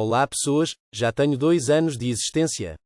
Olá pessoas, já tenho dois anos de existência.